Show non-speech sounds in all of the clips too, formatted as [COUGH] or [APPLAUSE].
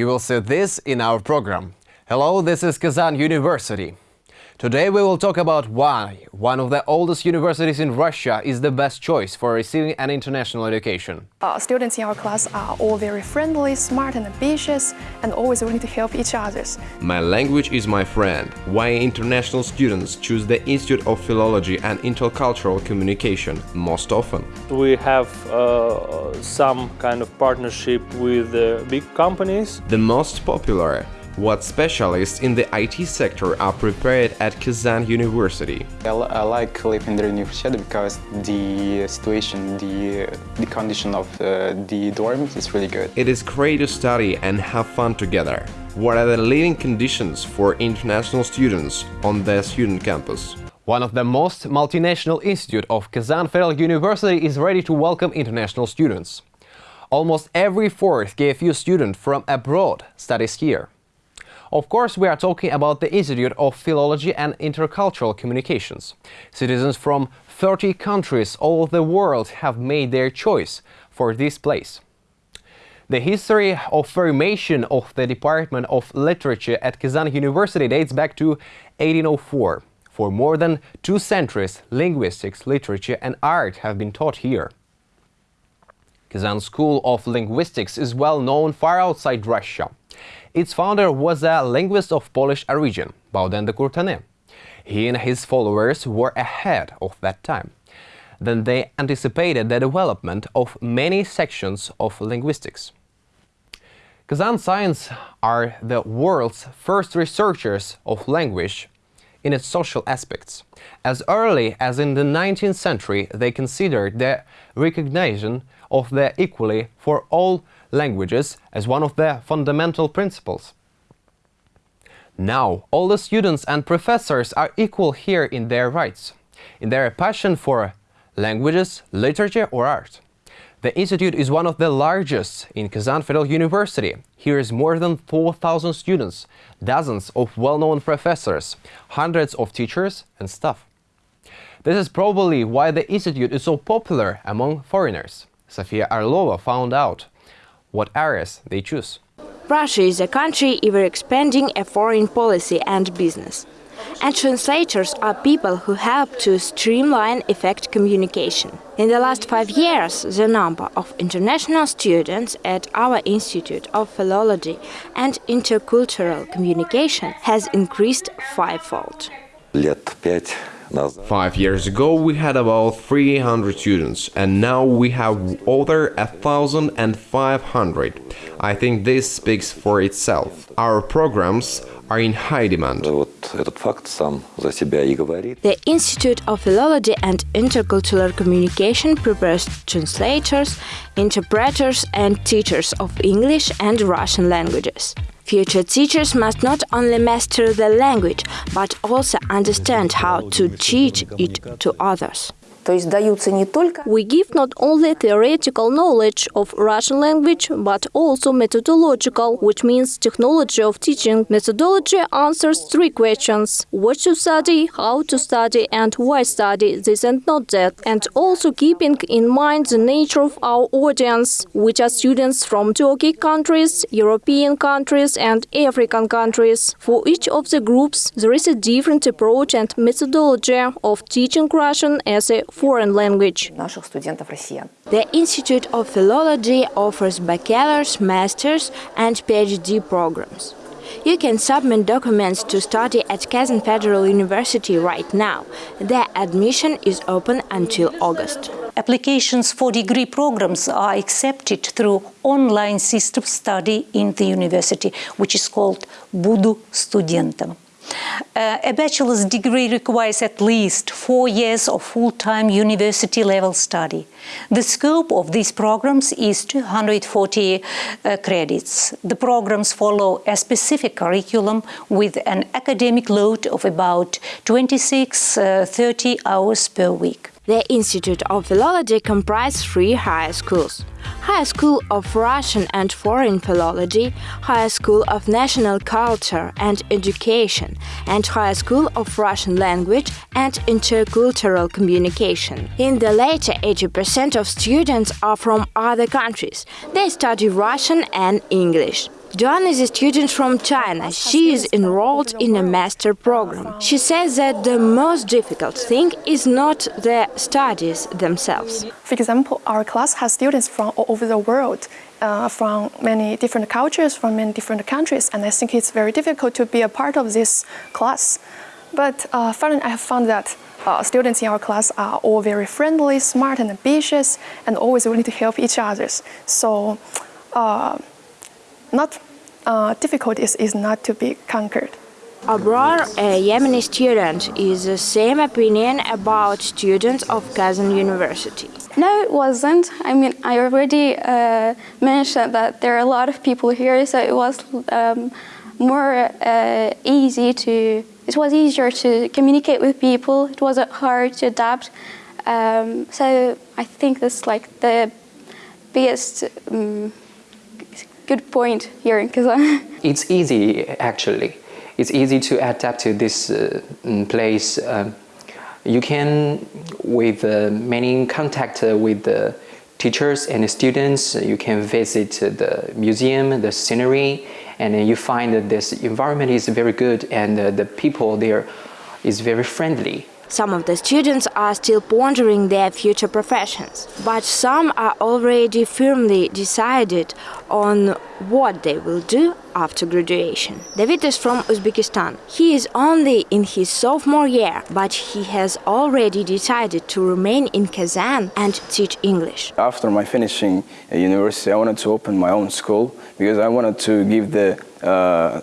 You will see this in our program. Hello, this is Kazan University. Today we will talk about why one of the oldest universities in Russia is the best choice for receiving an international education. Uh, students in our class are all very friendly, smart and ambitious, and always willing to help each other. My language is my friend. Why international students choose the Institute of Philology and Intercultural Communication most often? We have uh, some kind of partnership with uh, big companies. The most popular what specialists in the IT sector are prepared at Kazan University. I, I like living in the university because the situation, the, the condition of uh, the dorms is really good. It is great to study and have fun together. What are the living conditions for international students on the student campus? One of the most multinational institute of Kazan Federal University is ready to welcome international students. Almost every fourth KFU student from abroad studies here. Of course, we are talking about the Institute of Philology and Intercultural Communications. Citizens from 30 countries all over the world have made their choice for this place. The history of formation of the Department of Literature at Kazan University dates back to 1804. For more than two centuries, linguistics, literature and art have been taught here. Kazan School of Linguistics is well known far outside Russia. Its founder was a linguist of Polish origin, Baudouin de Courtenay. He and his followers were ahead of that time. Then they anticipated the development of many sections of linguistics. Kazan science are the world's first researchers of language in its social aspects. As early as in the 19th century, they considered the recognition of the equality for all languages as one of their fundamental principles. Now, all the students and professors are equal here in their rights, in their passion for languages, literature or art. The institute is one of the largest in Kazan Federal University. Here is more than 4,000 students, dozens of well-known professors, hundreds of teachers and staff. This is probably why the institute is so popular among foreigners. Sofia Arlova found out what areas they choose. Russia is a country ever expanding a foreign policy and business. And translators are people who help to streamline effect communication. In the last five years, the number of international students at our Institute of Philology and Intercultural Communication has increased fivefold. Five years ago we had about 300 students and now we have over 1,500. I think this speaks for itself. Our programs are in high demand. The Institute of Philology and Intercultural Communication prepares translators, interpreters and teachers of English and Russian languages. Future teachers must not only master the language, but also understand how to teach it to others. We give not only theoretical knowledge of Russian language, but also methodological, which means technology of teaching. Methodology answers three questions. What to study, how to study, and why study this and not that. And also keeping in mind the nature of our audience, which are students from Turkey countries, European countries, and African countries. For each of the groups, there is a different approach and methodology of teaching Russian as a foreign language. The Institute of Philology offers bachelor's, master's and PhD programs. You can submit documents to study at Kazan Federal University right now. The admission is open until August. Applications for degree programs are accepted through online system study in the university, which is called Budu Studentom. Uh, a bachelor's degree requires at least four years of full-time university-level study. The scope of these programs is 240 uh, credits. The programs follow a specific curriculum with an academic load of about 26-30 uh, hours per week. The Institute of Philology comprises three high schools. High School of Russian and Foreign Philology, High School of National Culture and Education, and High School of Russian Language and Intercultural Communication. In the latter, 80% of students are from other countries. They study Russian and English. Duan is a student from China. She is enrolled in a master program. She says that the most difficult thing is not the studies themselves. For example, our class has students from all over the world, uh, from many different cultures, from many different countries, and I think it's very difficult to be a part of this class. But uh, finally, I have found that uh, students in our class are all very friendly, smart, and ambitious, and always willing to help each other. So, uh, not uh, difficulties is not to be conquered. Abrar, a Yemeni student, is the same opinion about students of Kazan University. No, it wasn't. I mean, I already uh, mentioned that there are a lot of people here, so it was um, more uh, easy to. It was easier to communicate with people. It wasn't hard to adapt. Um, so I think that's like the biggest um, good point here. [LAUGHS] It's easy, actually. It's easy to adapt to this uh, place. Um, you can, with uh, many contact uh, with the teachers and the students, you can visit the museum, the scenery, and you find that this environment is very good and uh, the people there is very friendly. Some of the students are still pondering their future professions, but some are already firmly decided on what they will do after graduation. David is from Uzbekistan. He is only in his sophomore year, but he has already decided to remain in Kazan and teach English. After my finishing university, I wanted to open my own school because I wanted to give the uh,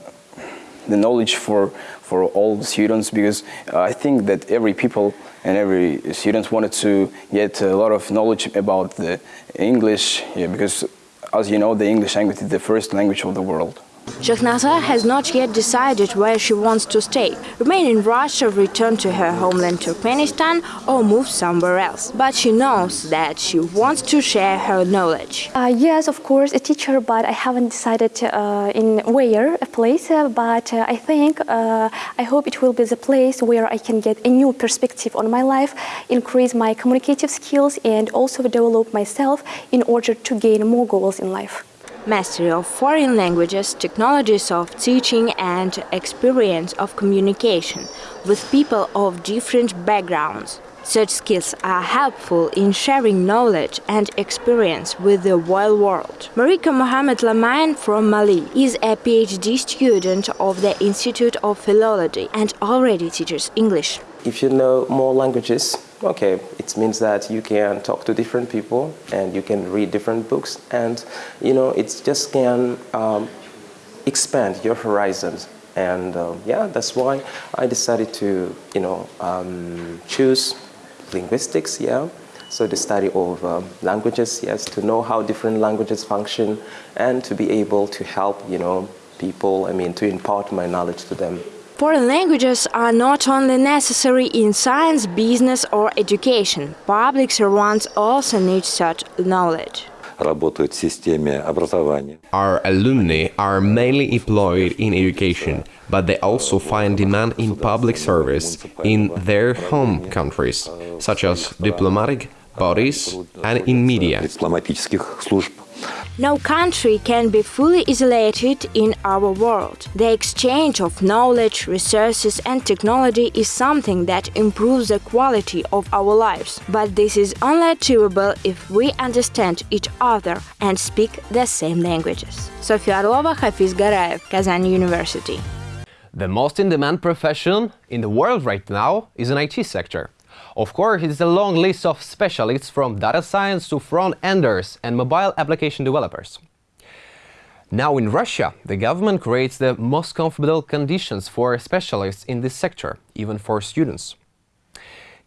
the knowledge for for all students because uh, I think that every people and every student wanted to get a lot of knowledge about the English yeah, because as you know the English language is the first language of the world. Shahnaza has not yet decided where she wants to stay, remain in Russia, return to her homeland Turkmenistan or move somewhere else. But she knows that she wants to share her knowledge. Uh, yes, of course, a teacher, but I haven't decided uh, in where, a place, uh, but I think, uh, I hope it will be the place where I can get a new perspective on my life, increase my communicative skills and also develop myself in order to gain more goals in life mastery of foreign languages, technologies of teaching and experience of communication with people of different backgrounds. Such skills are helpful in sharing knowledge and experience with the whole world. Marika Mohamed Lamayan from Mali is a PhD student of the Institute of Philology and already teaches English. If you know more languages, okay, it means that you can talk to different people and you can read different books and, you know, it just can um, expand your horizons. And uh, yeah, that's why I decided to, you know, um, choose linguistics, yeah. So the study of um, languages, yes, to know how different languages function and to be able to help, you know, people, I mean, to impart my knowledge to them. Foreign languages are not only necessary in science, business or education. Public servants also need such knowledge. Our alumni are mainly employed in education, but they also find demand in public service in their home countries, such as diplomatic bodies and in media. No country can be fully isolated in our world. The exchange of knowledge, resources and technology is something that improves the quality of our lives. But this is only achievable if we understand each other and speak the same languages. Sofia Arlova, Hafiz Garaev, Kazan University. The most in-demand profession in the world right now is an IT sector. Of course, it's a long list of specialists from data science to front-enders and mobile application developers. Now in Russia, the government creates the most comfortable conditions for specialists in this sector, even for students.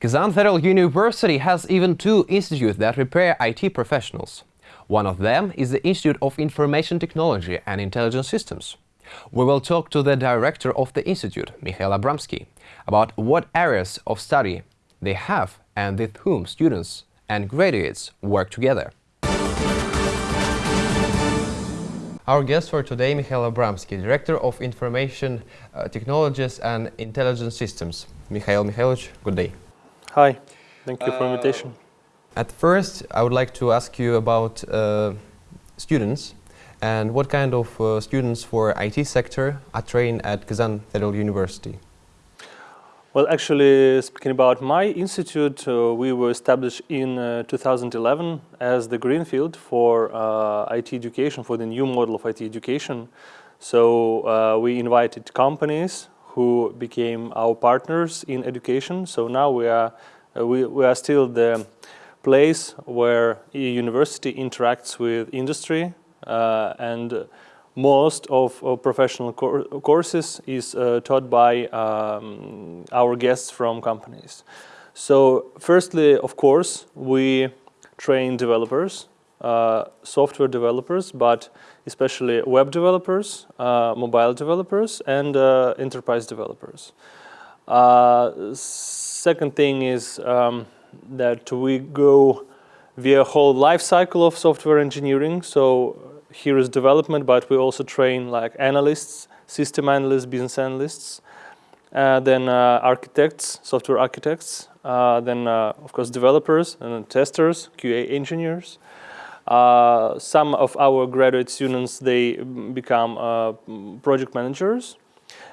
Kazan Federal University has even two institutes that prepare IT professionals. One of them is the Institute of Information Technology and Intelligent Systems. We will talk to the director of the institute, Mikhail Abramsky, about what areas of study they have and with whom students and graduates work together. Our guest for today, Mikhail Abramsky, Director of Information uh, Technologies and Intelligence Systems. Mikhail Mikhailovich, good day. Hi, thank you for uh, invitation. At first, I would like to ask you about uh, students And what kind of uh, students for IT sector are trained at Kazan Federal University? Well, actually, speaking about my institute, uh, we were established in uh, 2011 as the Greenfield for uh, IT education, for the new model of IT education. So uh, we invited companies who became our partners in education. So now we are, uh, we, we are still the place where a university interacts with industry uh, and most of, of professional courses is uh, taught by um, our guests from companies. So firstly, of course, we train developers, uh, software developers, but especially web developers, uh, mobile developers, and uh, enterprise developers. Uh, second thing is um, that we go via whole life cycle of software engineering. So here is development, but we also train like analysts, system analysts, business analysts, uh, then uh, architects, software architects, uh, then uh, of course developers and testers, QA engineers. Uh, some of our graduate students, they become uh, project managers.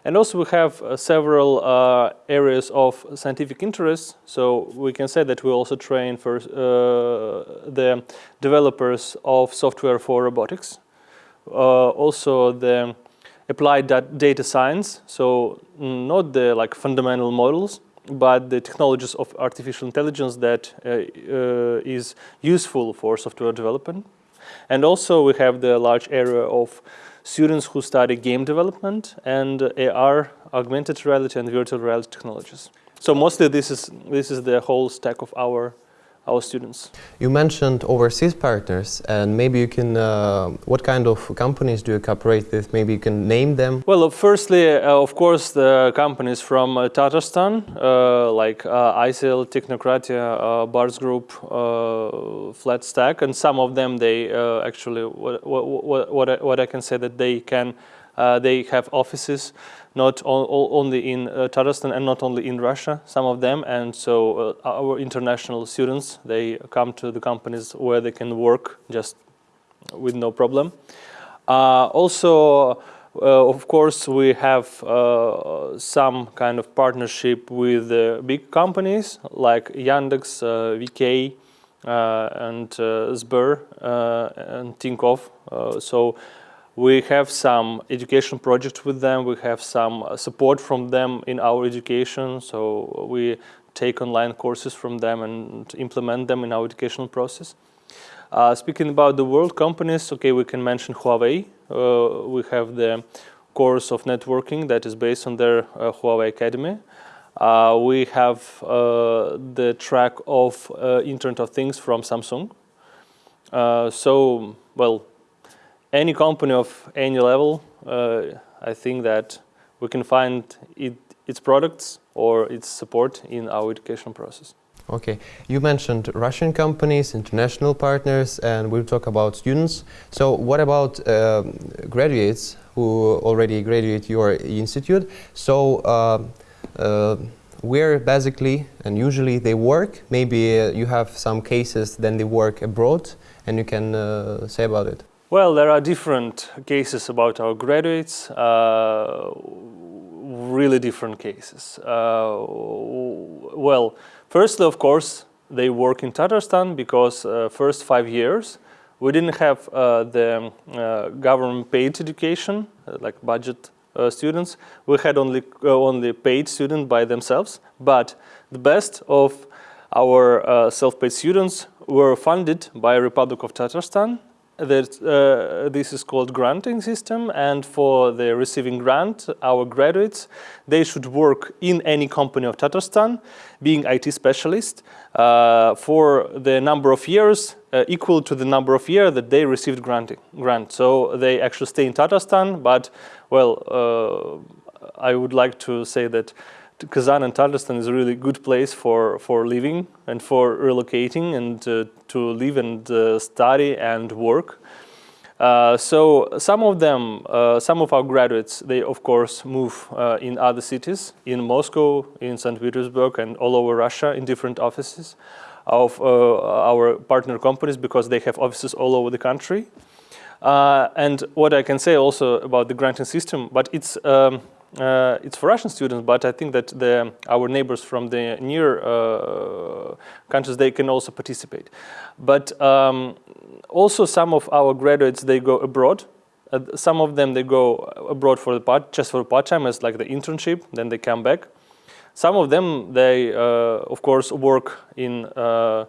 And also we have uh, several uh, areas of scientific interest. So we can say that we also train for uh, the developers of software for robotics. Also the applied data science. So not the like fundamental models, but the technologies of artificial intelligence that uh, uh, is useful for software development. And also we have the large area of students who study game development and AR, augmented reality and virtual reality technologies. So mostly this is, this is the whole stack of our our students. You mentioned overseas partners and maybe you can, uh, what kind of companies do you cooperate with? Maybe you can name them? Well, uh, firstly, uh, of course, the companies from uh, Tatarstan, uh, like uh, ICL, Technokratia, uh, Bars Group, Flat Stack, and some of them, they actually, what, what, what, I, what I can say that they can, they have offices not only in uh, Tatarstan and not only in Russia, some of them. And so uh, our international students, they come to the companies where they can work just with no problem. Uh, also, uh, of course, we have uh, some kind of partnership with big companies like Yandex, uh, VK, and Sber and Tinkoff. so we have some education projects with them. We have some uh, support from them in our education. So we take online courses from them and implement them in our educational process. Uh, speaking about the world companies, okay, we can mention Huawei. Uh, we have the course of networking that is based on their uh, Huawei Academy. Uh, we have uh, the track of Internet of Things from Samsung. so, well, any company of any level, uh, I think that we can find it, its products or its support in our education process. Okay, you mentioned Russian companies, international partners, and we'll talk about students. So what about uh, graduates who already graduate your institute? So uh, uh, where basically and usually they work, maybe uh, you have some cases then they work abroad and you can uh, say about it. Well, there are different cases about our graduates, uh, really different cases. Uh, well, firstly, of course, they work in Tatarstan because uh, first five years we didn't have uh, the uh, government paid education, uh, like budget students. We had only, only paid students by themselves, but the best of our self-paid students were funded by Republic of Tatarstan uh, this is called granting system and for the receiving grant our graduates they should work in any company of Tatarstan being IT specialist uh, for the number of years uh, equal to the number of years that they received granting grant. So they actually stay in Tatarstan but well uh, I would like to say that Kazan and Tatarstan is a really good place for, for living and for relocating and uh, to live and uh, study and work. Uh, so some of them, uh, some of our graduates, they of course move uh, in other cities, in Moscow, in St. Petersburg and all over Russia in different offices of uh, our partner companies because they have offices all over the country. And what I can say also about the granting system, but it's um, uh, it's for Russian students, but I think that the, our neighbors from the near uh, countries, they can also participate. But um, also some of our graduates, they go abroad. Uh, some of them, they go abroad for the part, just for part-time as like the internship, then they come back. Some of them, they, uh, of course, work in uh,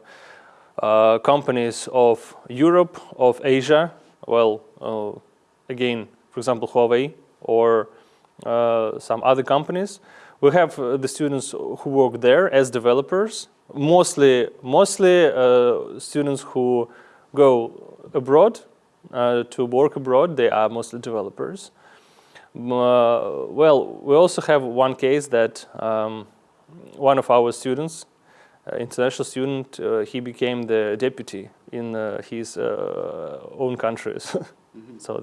uh, companies of Europe, of Asia, well, again, for example, Huawei or some other companies. We have uh, the students who work there as developers, mostly, mostly uh, students who go abroad to work abroad. They are mostly developers. well, we also have one case that um, one of our students, uh, international student, uh, he became the deputy in uh, his own countries. mm [LAUGHS] -hmm. so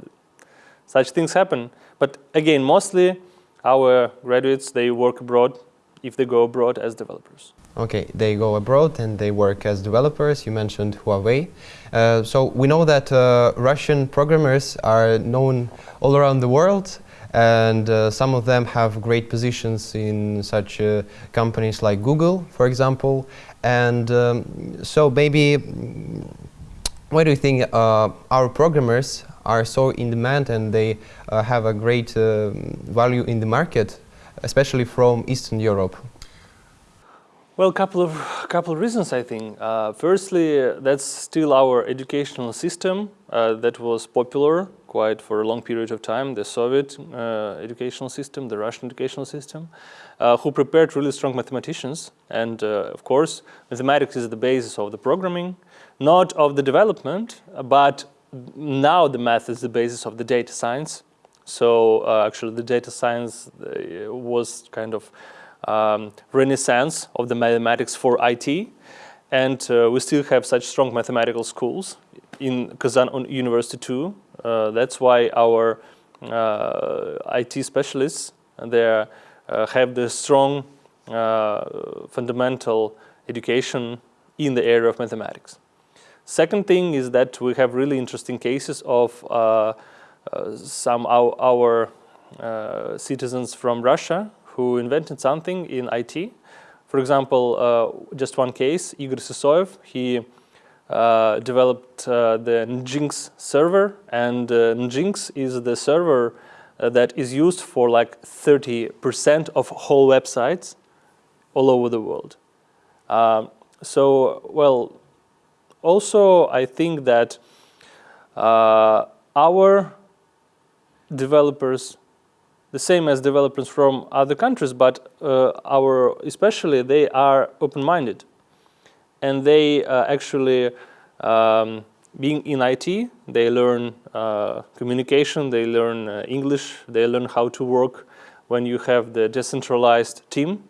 such things happen. But again, mostly our graduates, they work abroad if they go abroad as developers. Okay, they go abroad and they work as developers. You mentioned Huawei. Uh, so we know that uh, Russian programmers are known all around the world and uh, some of them have great positions in such uh, companies like Google, for example. And um, so maybe, what do you think uh, our programmers are so in demand and they uh, have a great uh, value in the market, especially from Eastern Europe? Well, a couple of couple of reasons, I think. Uh, firstly, that's still our educational system uh, that was popular quite for a long period of time. The Soviet uh, educational system, the Russian educational system, who prepared really strong mathematicians. And of course, mathematics is the basis of the programming, not of the development, but now the math is the basis of the data science. So uh, actually the data science uh, was kind of um, renaissance of the mathematics for IT. And uh, we still have such strong mathematical schools in Kazan University too. Uh, that's why our uh, IT specialists uh, have the strong fundamental education in the area of mathematics. Second thing is that we have really interesting cases of uh, uh, some our, our uh, citizens from Russia who invented something in IT. For example, uh, just one case, Igor Sysoev, he uh, developed uh, the Nginx server and Nginx is the server that is used for like 30% of whole websites all over the world. Um, so, well, also, I think that uh, our developers, the same as developers from other countries, but uh, our especially they are open-minded, and they uh, actually um, being in IT, they learn uh, communication, they learn uh, English, they learn how to work when you have the decentralized team,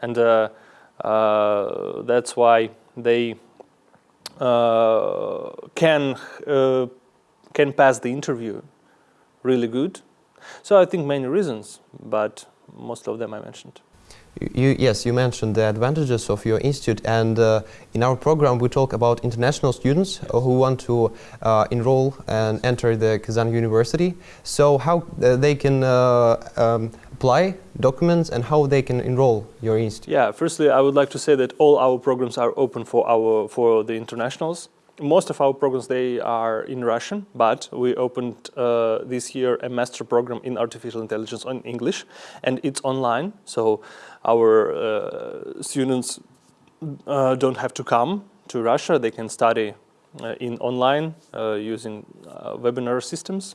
and uh, that's why they can uh, can pass the interview really good. So I think many reasons, but most of them I mentioned. You, yes, you mentioned the advantages of your institute and uh, in our program we talk about international students who want to uh, enroll and enter the Kazan University. So how uh, they can uh, um, apply documents and how they can enroll your institute? Yeah, firstly I would like to say that all our programs are open for, our, for the internationals most of our programs, they are in Russian, but we opened uh, this year a master program in artificial intelligence in English, and it's online, so our uh, students uh, don't have to come to Russia. They can study uh, in online uh, using uh, webinar systems.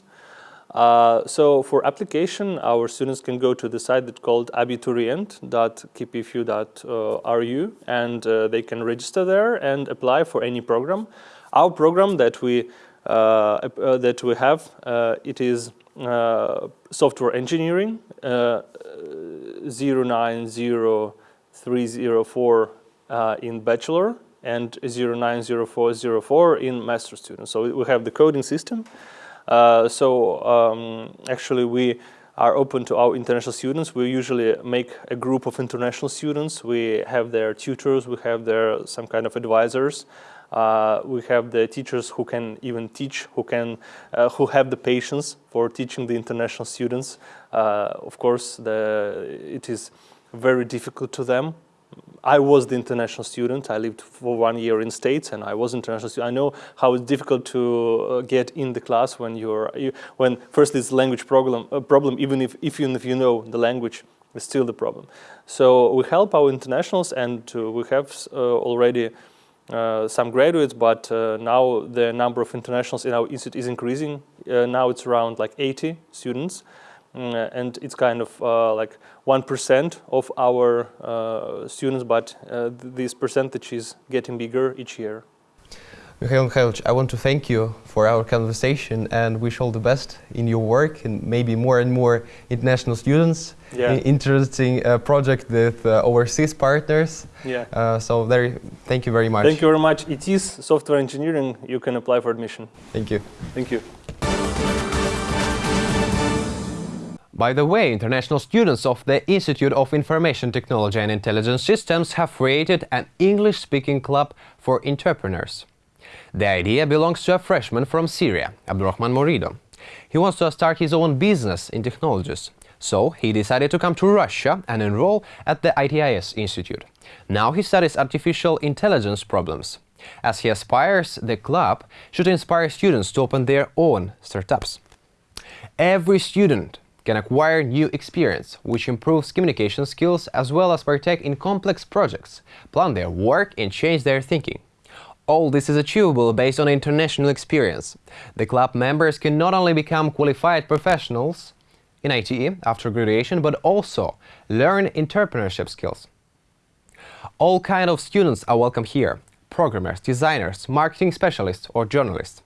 so for application, our students can go to the site that's called abiturient.kpfu.ru and they can register there and apply for any program. Our program that we uh, uh, that we have uh, it is software engineering 090304 in bachelor and 090404 in master student. So we have the coding system. Uh, so um, actually we are open to our international students. We usually make a group of international students. We have their tutors, we have their some kind of advisors Uh, we have the teachers who can even teach, who can, uh, who have the patience for teaching the international students. Uh, of course, the, it is very difficult to them I was the international student. I lived for one year in States, and I was international student. I know how it's difficult to uh, get in the class when you're you, when first it's language problem. A problem, even if, if even if you know the language, it's still the problem. So we help our internationals, and uh, we have uh, already. Uh, some graduates, but uh, now the number of internationals in our institute is increasing. Uh, now it's around like 80 students. Uh, and it's kind of uh, like 1% of our uh, students, but this percentage is getting bigger each year. Mikhail Mikhailovich, I want to thank you for our conversation and wish all the best in your work and maybe more and more international students. Yeah. Interesting uh, project with uh, overseas partners. Yeah. Uh, so very, thank you very much. Thank you very much. It is software engineering. You can apply for admission. Thank you. Thank you. By the way, international students of the Institute of Information Technology and Intelligence Systems have created an English-speaking club for entrepreneurs. The idea belongs to a freshman from Syria, Abdurrahman Morido. He wants to start his own business in technologies, so he decided to come to Russia and enroll at the ITIS Institute. Now he studies artificial intelligence problems. As he aspires, the club should inspire students to open their own startups. Every student can acquire new experience, which improves communication skills as well as partake in complex projects, plan their work and change their thinking. All this is achievable based on international experience. The club members can not only become qualified professionals in IT after graduation, but also learn entrepreneurship skills. All kind of students are welcome here, programmers, designers, marketing specialists or journalists.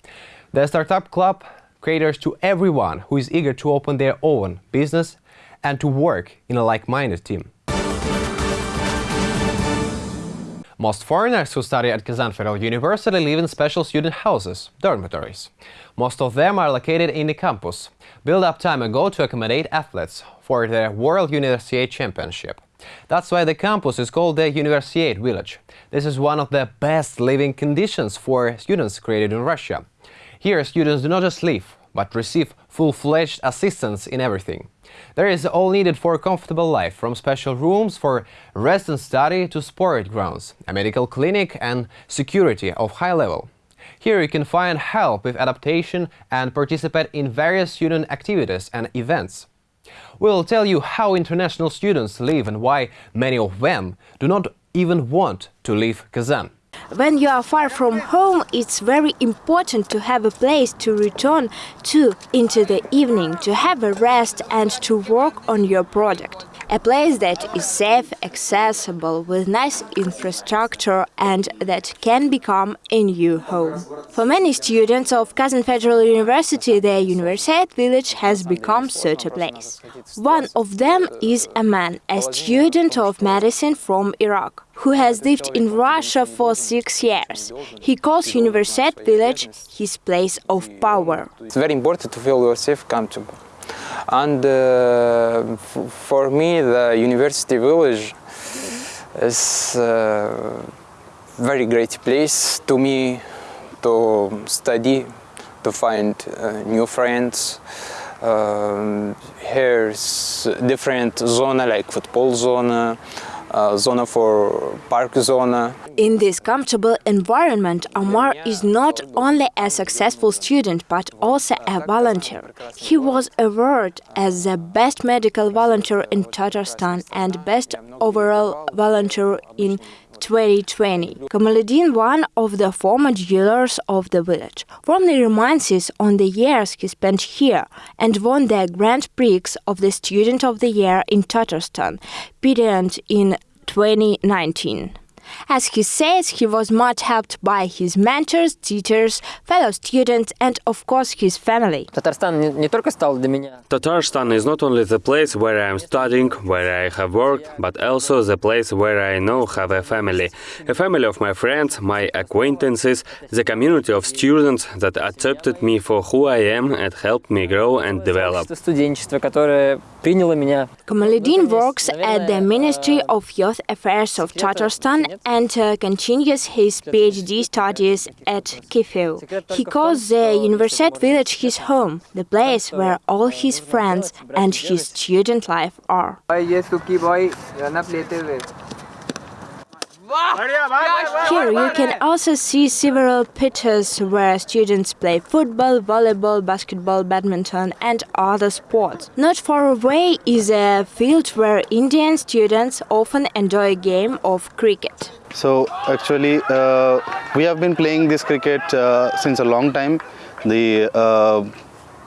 The Startup Club caters to everyone who is eager to open their own business and to work in a like-minded team. Most foreigners who study at Kazan Federal University live in special student houses, dormitories. Most of them are located in the campus, built up time ago to accommodate athletes for the World Universiade Championship. That's why the campus is called the Universiade Village. This is one of the best living conditions for students created in Russia. Here, students do not just live, but receive full-fledged assistance in everything. There is all needed for a comfortable life, from special rooms for rest and study to sport grounds, a medical clinic and security of high level. Here you can find help with adaptation and participate in various student activities and events. We'll tell you how international students live and why many of them do not even want to leave Kazan. When you are far from home, it's very important to have a place to return to into the evening, to have a rest and to work on your project. A place that is safe, accessible, with nice infrastructure and that can become a new home. For many students of Kazan Federal University, the Universiade village has become such a place. One of them is a man, a student of medicine from Iraq, who has lived in Russia for six years. He calls Universiade village his place of power. It's very important to feel yourself comfortable and uh, for me the university village is a very great place to me to study to find uh, new friends. Um, here's different zona like football zone uh, zona for park. In this comfortable environment, Omar is not only a successful student but also a volunteer. He was awarded as the best medical volunteer in Tatarstan and best overall volunteer in 2020. Kamaluddin, one of the former dealers of the village, warmly reminds us on the years he spent here and won the Grand Prix of the Student of the Year in Tatarstan, period in 2019. As he says, he was much helped by his mentors, teachers, fellow students, and of course his family. Tatarstan is not only the place where I am studying, where I have worked, but also the place where I now have a family. A family of my friends, my acquaintances, the community of students that accepted me for who I am and helped me grow and develop. Kamaluddin works at the Ministry of Youth Affairs of Tatarstan and and uh, continues his PhD studies at KFU. He calls the Universiade village his home, the place where all his friends and his student life are. Here you can also see several pitches where students play football, volleyball, basketball, badminton and other sports. Not far away is a field where Indian students often enjoy a game of cricket. So actually uh, we have been playing this cricket uh, since a long time. The uh,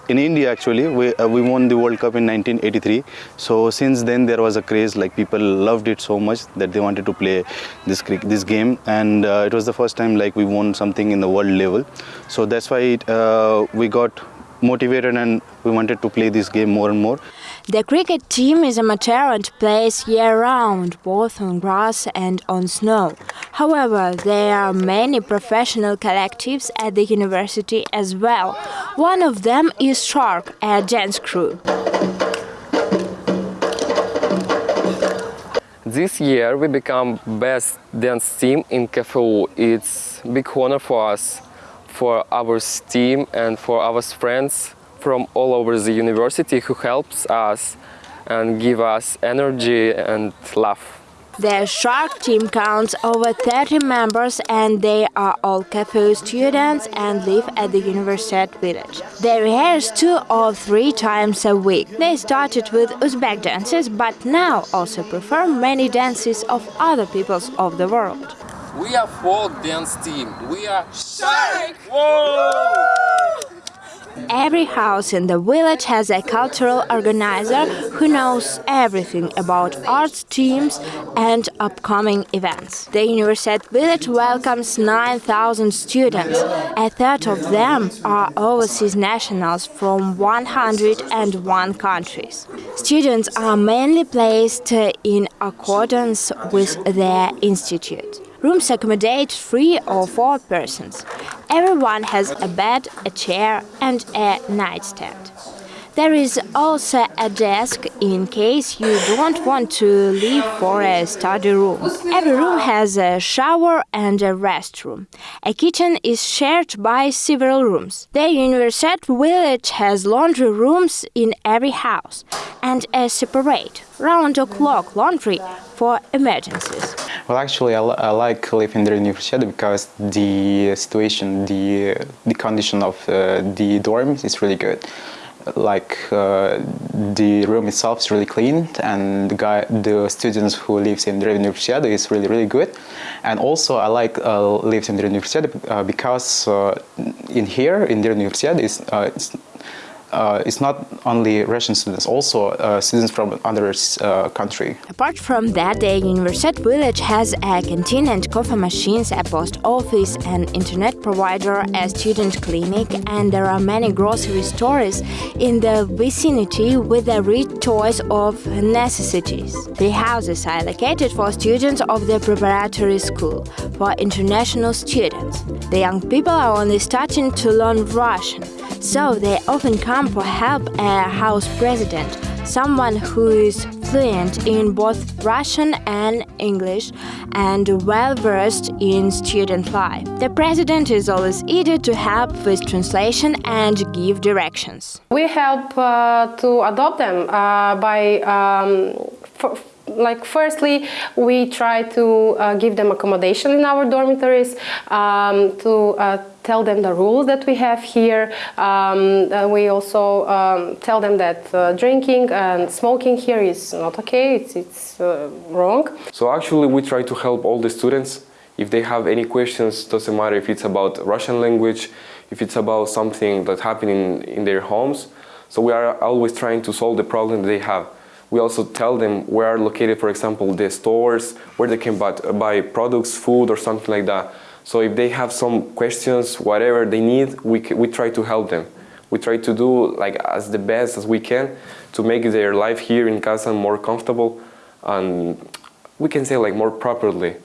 in India actually we, uh, we won the World Cup in 1983 so since then there was a craze like people loved it so much that they wanted to play this this game. And uh, it was the first time like we won something in the world level. So that's why it, uh, we got motivated and we wanted to play this game more and more the cricket team is a amateur and plays year-round, both on grass and on snow. However, there are many professional collectives at the university as well. One of them is Shark, a dance crew. This year we become best dance team in KFU. It's big honor for us, for our team and for our friends from all over the university who helps us and give us energy and love. The Shark team counts over 30 members and they are all KFU students and live at the Universiade village. They rehearse two or three times a week. They started with Uzbek dances but now also perform many dances of other peoples of the world. We are folk dance team. We are Shark! Whoa! Every house in the village has a cultural organizer who knows everything about arts teams and upcoming events. The Universiade village welcomes 9,000 students. A third of them are overseas nationals from 101 countries. Students are mainly placed in accordance with their institute. Rooms accommodate three or four persons. Everyone has a bed, a chair and a nightstand. There is also a desk in case you don't want to leave for a study room. Every room has a shower and a restroom. A kitchen is shared by several rooms. The Universiade village has laundry rooms in every house and a separate, round-the-clock laundry for emergencies. Well, actually, I, I like living in the university because the situation, the, the condition of uh, the dorms is really good like uh, the room itself is really clean and the guy the students who lives in the university is really really good. And also I like uh, lives in the university uh, because uh, in here in the university is uh, uh, it's not only Russian students, also uh, students from other uh, country. Apart from that, the Universiade village has a canteen and coffee machines, a post office, an internet provider, a student clinic, and there are many grocery stores in the vicinity with a rich choice of necessities. The houses are located for students of the preparatory school, for international students. The young people are only starting to learn Russian so they often come for help a house president, someone who is fluent in both Russian and English and well versed in student life. The president is always eager to help with translation and give directions. We help uh, to adopt them uh, by um, like firstly we try to uh, give them accommodation in our dormitories um, to uh, tell them the rules that we have here. Um, we also um, tell them that uh, drinking and smoking here is not okay. It's, it's uh, wrong. So actually we try to help all the students. If they have any questions doesn't matter if it's about Russian language if it's about something that happened in, in their homes. So we are always trying to solve the problem they have. We also tell them where are located, for example, the stores, where they can buy, buy products, food or something like that. So if they have some questions, whatever they need, we, we try to help them. We try to do like as the best as we can to make their life here in Kazan more comfortable and we can say like more properly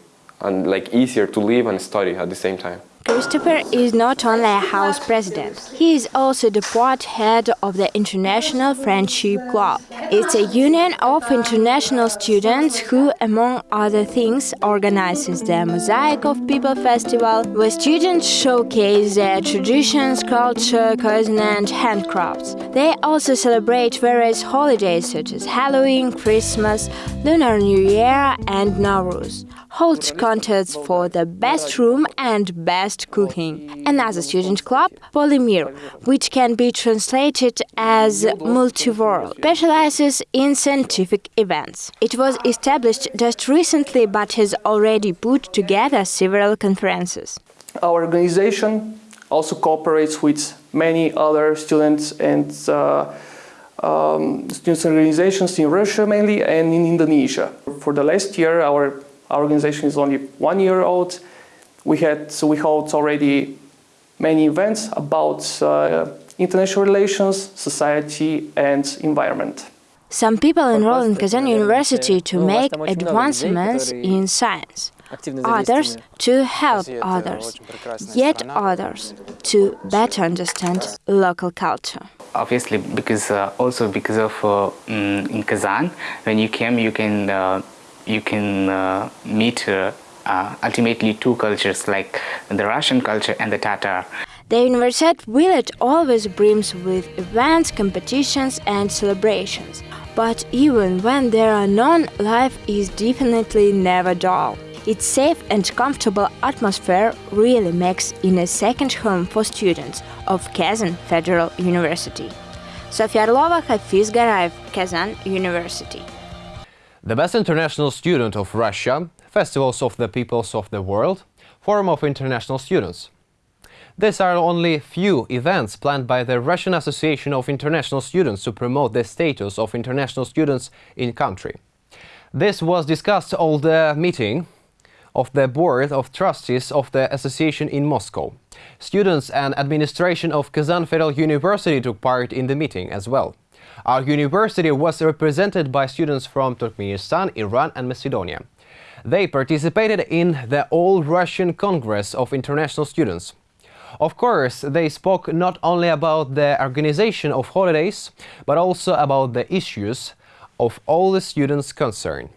and like easier to live and study at the same time. Christopher is not only a house president, he is also the board head of the International Friendship Club. It's a union of international students who, among other things, organizes the Mosaic of People Festival, where students showcase their traditions, culture, cuisine and handcrafts. They also celebrate various holidays such as Halloween, Christmas, Lunar New Year and Nowruz holds contests for the best room and best cooking. Another student club, Polymir, which can be translated as multiworld, specializes in scientific events. It was established just recently but has already put together several conferences. Our organization also cooperates with many other students and uh, um, students organizations in Russia mainly and in Indonesia. For the last year, our our organization is only one year old. We had, so we hold already many events about uh, international relations, society and environment. Some people enroll in Kazan University to make advancements in science, others to help others, yet others to better understand local culture. Obviously, because uh, also because of uh, mm, in Kazan, when you came, you can uh, you can uh, meet uh, uh, ultimately two cultures like the Russian culture and the Tatar. The University village always brims with events, competitions and celebrations. But even when there are none, life is definitely never dull. Its safe and comfortable atmosphere really makes it a second home for students of Kazan Federal University. Sofia Arlova, Hafiz Garayev, Kazan University. The Best International Student of Russia, Festivals of the Peoples of the World, Forum of International Students. These are only few events planned by the Russian Association of International Students to promote the status of international students in country. This was discussed at the meeting of the Board of Trustees of the association in Moscow. Students and administration of Kazan Federal University took part in the meeting as well. Our university was represented by students from Turkmenistan, Iran and Macedonia. They participated in the All-Russian Congress of International Students. Of course, they spoke not only about the organization of holidays, but also about the issues of all the students concerned.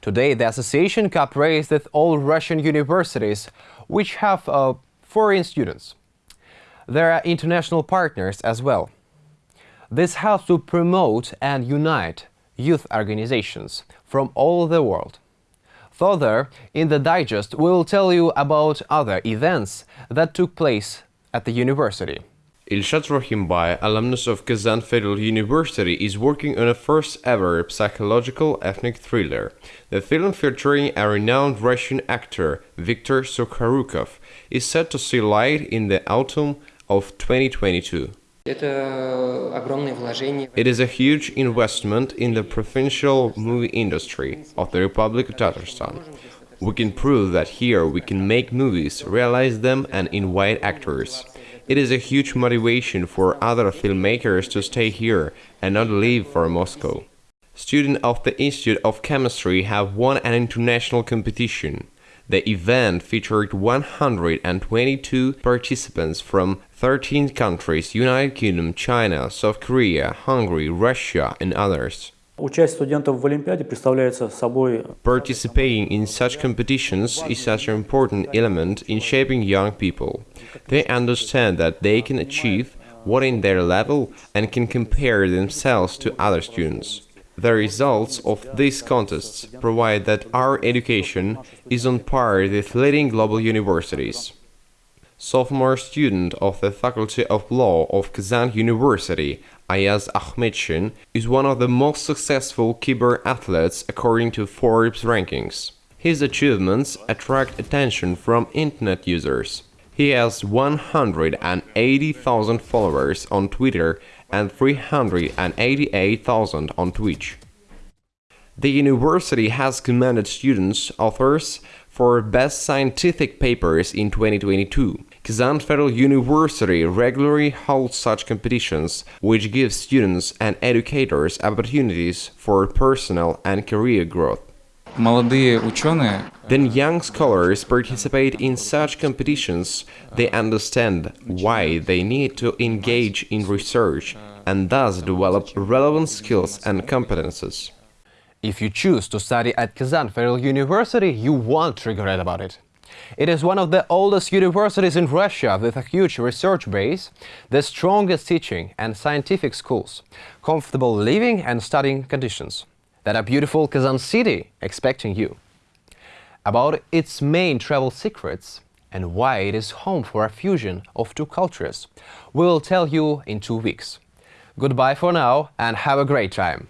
Today, the association cooperates with all Russian universities, which have uh, foreign students. There are international partners as well. This helps to promote and unite youth organizations from all the world. Further, in the digest, we will tell you about other events that took place at the university. Ilshad Rohimbay, alumnus of Kazan Federal University, is working on a first ever psychological ethnic thriller. The film featuring a renowned Russian actor, Viktor Sukhorukov, is set to see light in the autumn of 2022. It is a huge investment in the provincial movie industry of the Republic of Tatarstan. We can prove that here we can make movies, realize them and invite actors. It is a huge motivation for other filmmakers to stay here and not leave for Moscow. Students of the Institute of Chemistry have won an international competition. The event featured 122 participants from 13 countries United Kingdom, China, South Korea, Hungary, Russia and others. Participating in such competitions is such an important element in shaping young people. They understand that they can achieve what in their level and can compare themselves to other students. The results of these contests provide that our education is on par with leading global universities. Sophomore student of the Faculty of Law of Kazan University, Ayaz Ahmedshin, is one of the most successful keyboard athletes according to Forbes rankings. His achievements attract attention from internet users. He has 180,000 followers on Twitter and 388,000 on Twitch. The university has commended students, authors, for best scientific papers in 2022. Kazan Federal University regularly holds such competitions, which give students and educators opportunities for personal and career growth. Then young scholars participate in such competitions, they understand why they need to engage in research and thus develop relevant skills and competences. If you choose to study at Kazan Federal University, you won't regret about it. It is one of the oldest universities in Russia with a huge research base, the strongest teaching and scientific schools, comfortable living and studying conditions, that a beautiful Kazan city expecting you. About its main travel secrets and why it is home for a fusion of two cultures, we will tell you in two weeks. Goodbye for now and have a great time!